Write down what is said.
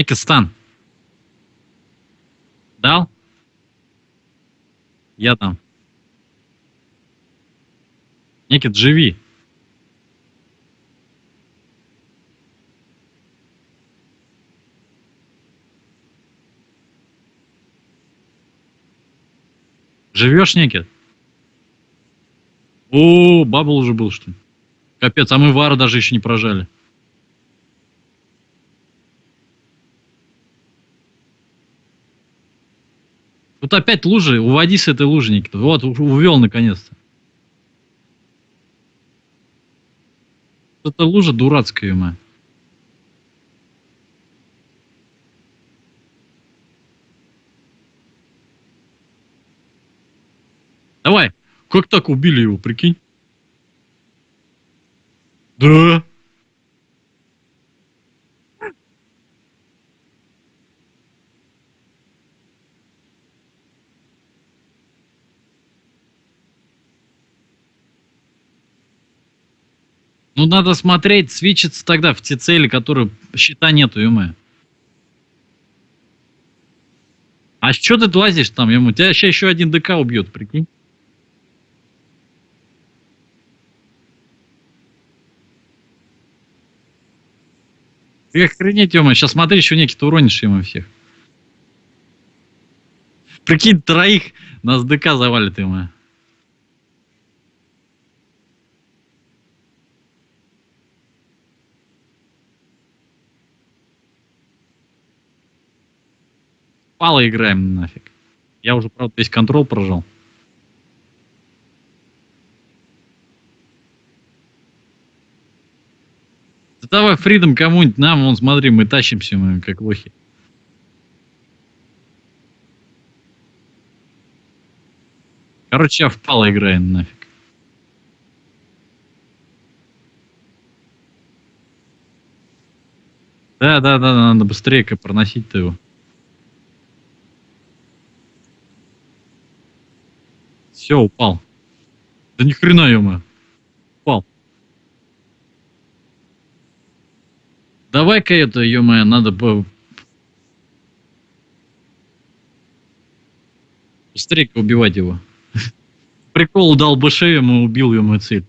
Некий стан. Дал? Я там. Некий, живи. Живешь, Некит? О, бабл уже был, что ли? Капец, а мы вара даже еще не прожали. Тут опять лужи, уводи с этой лужи, Никита. Вот, увел наконец-то. Это лужа дурацкая, моя. Давай, как так убили его, прикинь? Да. Ну, надо смотреть, свечиться тогда в те цели, которые счета нету, ё А что ты лазишь там, ему? Тебя сейчас еще один ДК убьет, прикинь. Ты охренеть, ё сейчас смотри, еще некий уронишь ему всех. Прикинь, троих нас ДК завалит ему. Пало играем нафиг. Я уже, правда, весь контрол прожал. Да давай фридом кому-нибудь, нам, вон, смотри, мы тащимся, мы как лохи. Короче, я впало играем нафиг. Да, да, да, надо быстрее проносить-то его. Все, упал. Да ни хрена, ё Упал. Давай-ка это, ё надо бы... Быстрее убивать его. Прикол дал бы шею, ему убил ему цель.